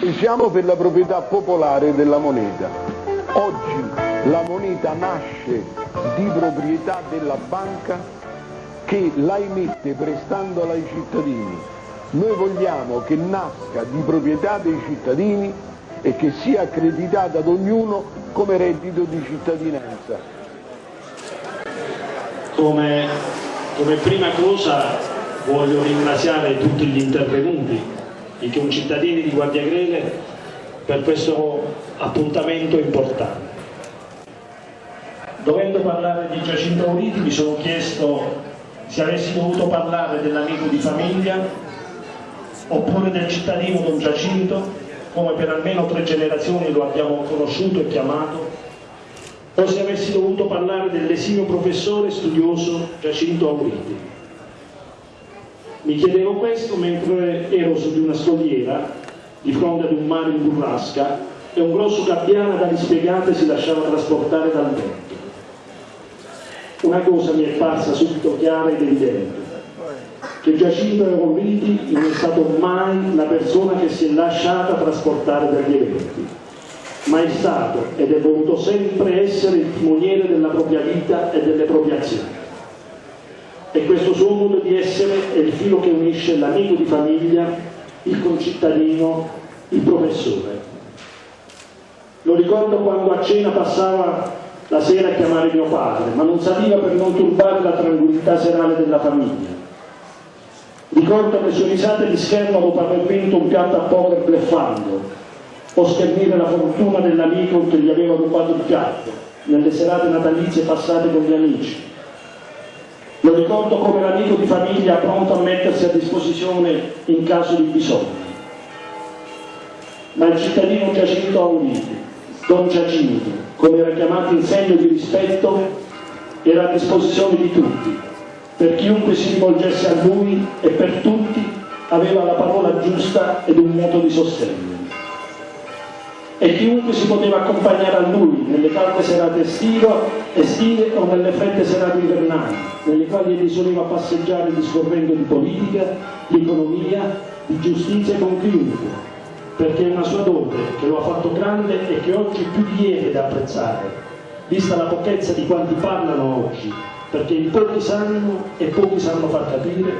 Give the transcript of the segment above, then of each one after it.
Siamo per la proprietà popolare della moneta. Oggi la moneta nasce di proprietà della banca che la emette prestandola ai cittadini. Noi vogliamo che nasca di proprietà dei cittadini e che sia accreditata ad ognuno come reddito di cittadinanza. Come, come prima cosa voglio ringraziare tutti gli intervenuti i concittadini di Guardia Grele per questo appuntamento importante. Dovendo parlare di Giacinto Auriti mi sono chiesto se avessi dovuto parlare dell'amico di famiglia oppure del cittadino Don Giacinto, come per almeno tre generazioni lo abbiamo conosciuto e chiamato, o se avessi dovuto parlare dell'esimo professore studioso Giacinto Auriti. Mi chiedevo questo mentre ero su di una scogliera di fronte ad un mare in burrasca e un grosso gabbiano da dispiegate si lasciava trasportare dal vento. Una cosa mi è parsa subito chiara ed evidente, che Giacinto Auriti non è stato mai la persona che si è lasciata trasportare dagli eventi, ma è stato ed è voluto sempre essere il timoniere della propria vita e delle proprie azioni e questo suo modo di essere è il filo che unisce l'amico di famiglia, il concittadino, il professore. Lo ricordo quando a cena passava la sera a chiamare mio padre, ma non saliva per non turbare la tranquillità serale della famiglia. Ricordo le sue risate di schermo dopo aver vinto un piatto a poker bleffando, o schernire la fortuna dell'amico che gli aveva rubato il piatto, nelle serate natalizie passate con gli amici lo ricordo come l'amico di famiglia pronto a mettersi a disposizione in caso di bisogno. Ma il cittadino Giacinto Auniti, Don Giacinto, come era chiamato in segno di rispetto, era a disposizione di tutti, per chiunque si rivolgesse a lui e per tutti aveva la parola giusta ed un moto di sostegno e chiunque si poteva accompagnare a lui nelle calde serate estive, o nelle fredde serate invernali, nelle quali egli soleva passeggiare discorrendo di politica, di economia, di giustizia con chiunque, perché è una sua dote che lo ha fatto grande e che oggi più di ieri è da apprezzare, vista la pochezza di quanti parlano oggi, perché in pochi sanno e pochi sanno far capire,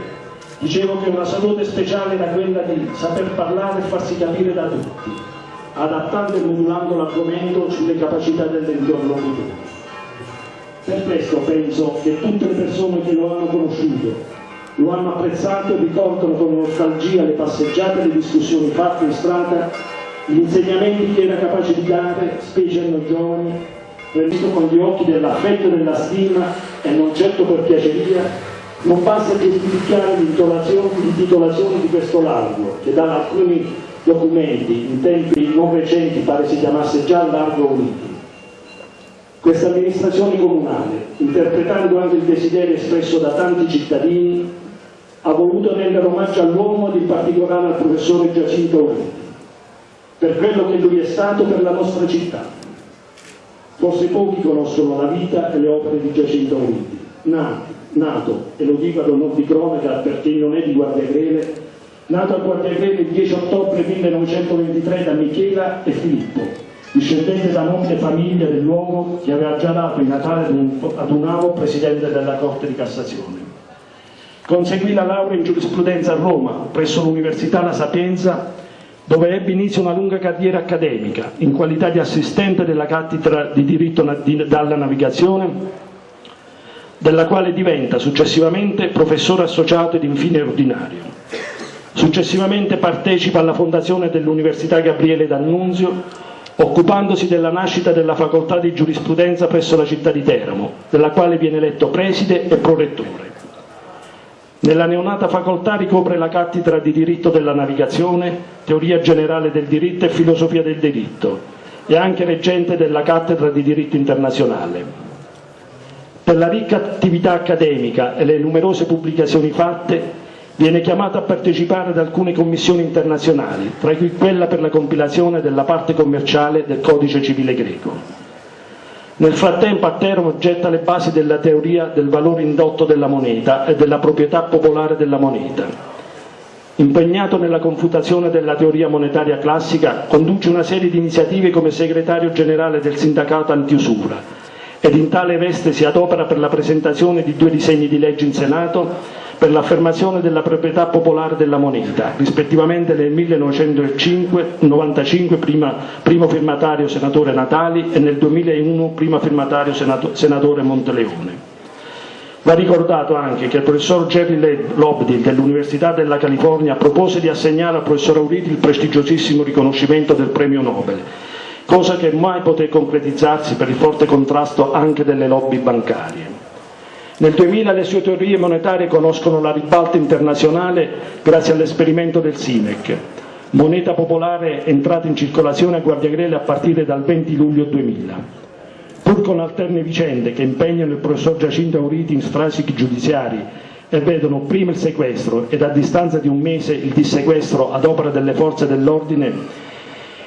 dicevo che una salute speciale era quella di saper parlare e farsi capire da tutti, adattando e modulando l'argomento sulle capacità dell'interlocutore. Per questo penso che tutte le persone che lo hanno conosciuto, lo hanno apprezzato e ricordano con nostalgia le passeggiate e le discussioni fatte in strada, gli insegnamenti che era capace di dare, specie a noi giovani, visto con gli occhi dell'affetto e della stima e non certo per piaceria, non basta giustificare l'intitolazione di questo largo, che da alcuni documenti in tempi non recenti pare si chiamasse già Largo Uniti. Questa amministrazione comunale, interpretando anche il desiderio espresso da tanti cittadini, ha voluto rendere omaggio all'uomo ed in particolare al professore Giacinto Uniti, per quello che lui è stato per la nostra città. Forse pochi conoscono la vita e le opere di Giacinto Uniti, nato, nato e lo dico ad onore di cronaca perché non è di Guardiagrele, nato a Guardiagrele il 10 ottobre 1923 da Michela e Filippo, discendente da nobile famiglia del luogo che aveva già dato in Natale ad un avo presidente della Corte di Cassazione. Conseguì la laurea in giurisprudenza a Roma, presso l'Università La Sapienza, dove ebbe inizio una lunga carriera accademica, in qualità di assistente della cattedra di diritto dalla navigazione, della quale diventa successivamente professore associato ed infine ordinario. Successivamente partecipa alla fondazione dell'Università Gabriele D'Annunzio, occupandosi della nascita della facoltà di giurisprudenza presso la città di Teramo, della quale viene eletto preside e prorettore. Nella neonata facoltà ricopre la cattedra di diritto della navigazione, teoria generale del diritto e filosofia del diritto e anche reggente della cattedra di diritto internazionale. Per la ricca attività accademica e le numerose pubblicazioni fatte Viene chiamato a partecipare ad alcune commissioni internazionali, tra cui quella per la compilazione della parte commerciale del codice civile greco. Nel frattempo a getta le basi della teoria del valore indotto della moneta e della proprietà popolare della moneta. impegnato nella confutazione della teoria monetaria classica, conduce una serie di iniziative come segretario generale del sindacato antiusura ed in tale veste si adopera per la presentazione di due disegni di legge in Senato per l'affermazione della proprietà popolare della moneta, rispettivamente nel 1995 prima, primo firmatario senatore Natali e nel 2001 primo firmatario senato, senatore Monteleone. Va ricordato anche che il professor Jerry Lobdell dell'Università della California propose di assegnare al professor Auriti il prestigiosissimo riconoscimento del premio Nobel, cosa che mai poté concretizzarsi per il forte contrasto anche delle lobby bancarie. Nel 2000 le sue teorie monetarie conoscono la ribalta internazionale grazie all'esperimento del SIMEC, moneta popolare entrata in circolazione a Guardiagrele a partire dal 20 luglio 2000 pur con alterne vicende che impegnano il professor Giacinto Auriti in strascichi giudiziari e vedono prima il sequestro ed a distanza di un mese il dissequestro ad opera delle forze dell'ordine,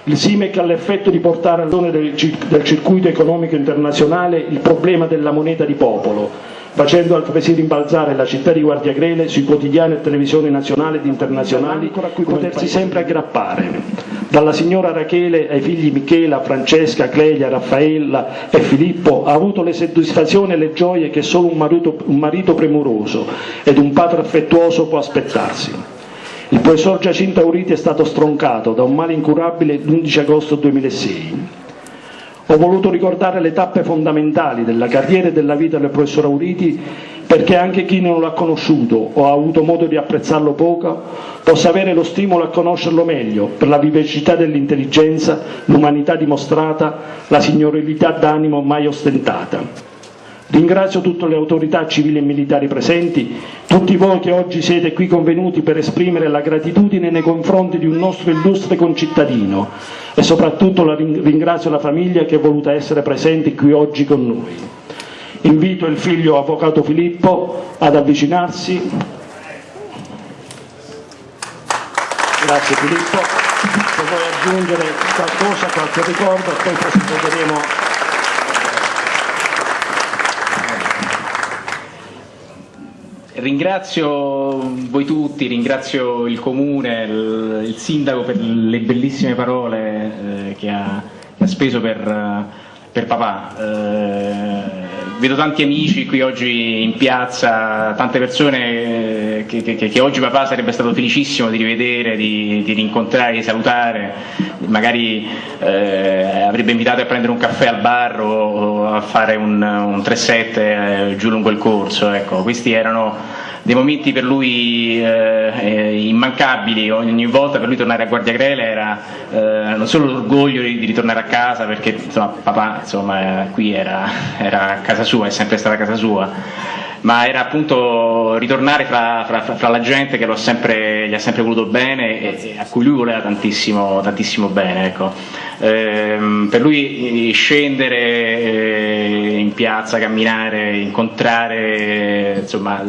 il SIMEC ha l'effetto di portare all'one del circuito economico internazionale il problema della moneta di popolo, facendo altresì rimbalzare la città di Guardiagrele sui quotidiani e televisioni nazionali ed internazionali a cui potersi sempre aggrappare. Dalla signora Rachele ai figli Michela, Francesca, Clelia, Raffaella e Filippo ha avuto le soddisfazioni e le gioie che solo un marito, un marito premuroso ed un padre affettuoso può aspettarsi. Il professor Giacinto Auriti è stato stroncato da un male incurabile l'11 agosto 2006. Ho voluto ricordare le tappe fondamentali della carriera e della vita del professor Auriti perché anche chi non l'ha conosciuto o ha avuto modo di apprezzarlo poco possa avere lo stimolo a conoscerlo meglio per la vivacità dell'intelligenza, l'umanità dimostrata, la signorilità d'animo mai ostentata. Ringrazio tutte le autorità civili e militari presenti, tutti voi che oggi siete qui convenuti per esprimere la gratitudine nei confronti di un nostro illustre concittadino e soprattutto la ringrazio la famiglia che è voluta essere presente qui oggi con noi. Invito il figlio avvocato Filippo ad avvicinarsi. Grazie Filippo. Se vuoi aggiungere qualcosa, qualche ricordo, poi proseguiremo ringrazio voi tutti, ringrazio il comune, il, sindaco per le bellissime parole eh, che, ha, che, ha, speso per, per papà. Eh, vedo tanti amici qui oggi in piazza, tante persone che, che, che, oggi papà sarebbe stato felicissimo di rivedere, di, di rincontrare, di salutare, magari eh, avrebbe invitato a prendere un caffè al bar o, a fare un, un 3-7 eh, giù lungo il corso. Ecco, questi erano dei momenti per lui eh, eh, immancabili, ogni volta per lui tornare a Guardia Grele era eh, non solo l'orgoglio di, ritornare a casa perché insomma, papà insomma, qui era, era casa sua, è sempre stata casa sua ma era appunto ritornare fra, fra, fra la gente che sempre, gli ha sempre voluto bene e, a cui lui voleva tantissimo, tantissimo bene. Ecco. Ehm, per lui scendere eh, in piazza, camminare, incontrare insomma,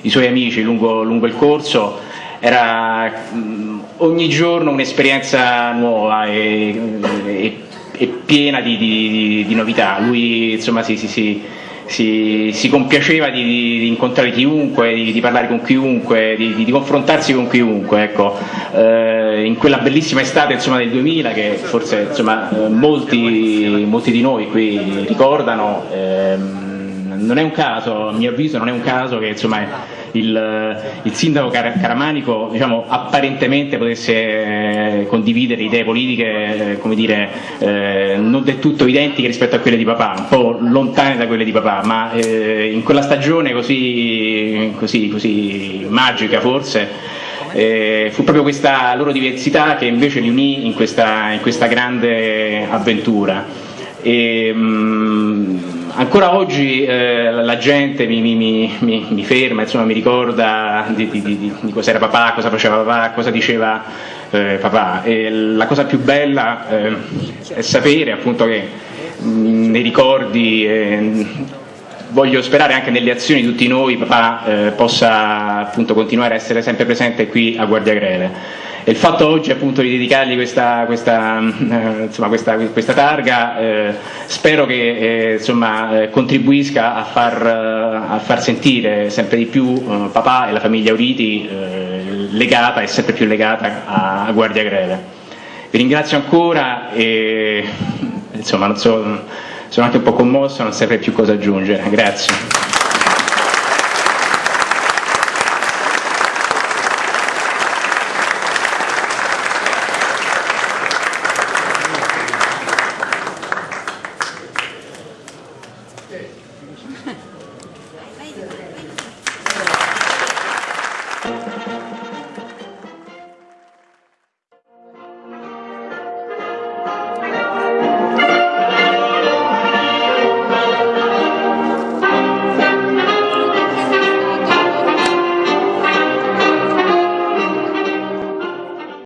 i suoi amici lungo, lungo il corso era mh, ogni giorno un'esperienza nuova e, e, e piena di, di, di, novità. Lui insomma si, si, si si, si compiaceva di, di, incontrare chiunque, di, di, parlare con chiunque, di, di confrontarsi con chiunque. Ecco. Eh, in quella bellissima estate insomma, del 2000 che forse insomma, eh, molti, molti, di noi qui ricordano, ehm, non è un caso, a mio avviso non è un caso che insomma, il, il sindaco Car Caramanico diciamo, apparentemente potesse eh, condividere idee politiche eh, dire, eh, non del tutto identiche rispetto a quelle di papà, un po' lontane da quelle di papà, ma eh, in quella stagione così, così, così magica forse eh, fu proprio questa loro diversità che invece li unì in questa, in questa grande avventura. E, mh, mm, ancora oggi eh, la gente mi, mi, mi, mi, ferma, insomma, mi ricorda di, di, di, di cos'era papà, cosa faceva papà, cosa diceva eh, papà. E la cosa più bella eh, è sapere appunto che mh, nei ricordi eh, voglio sperare anche nelle azioni di tutti noi papà eh, possa appunto continuare a essere sempre presente qui a Guardia Greve. Il fatto oggi appunto di dedicargli questa, questa, eh, insomma, questa, questa targa eh, spero che eh, insomma, eh, contribuisca a far, eh, a far, sentire sempre di più papà e la famiglia Uriti legata e sempre più legata a, a Guardia Greve. Vi ringrazio ancora e insomma, so, sono anche un po' commosso, non saprei più cosa aggiungere. Grazie.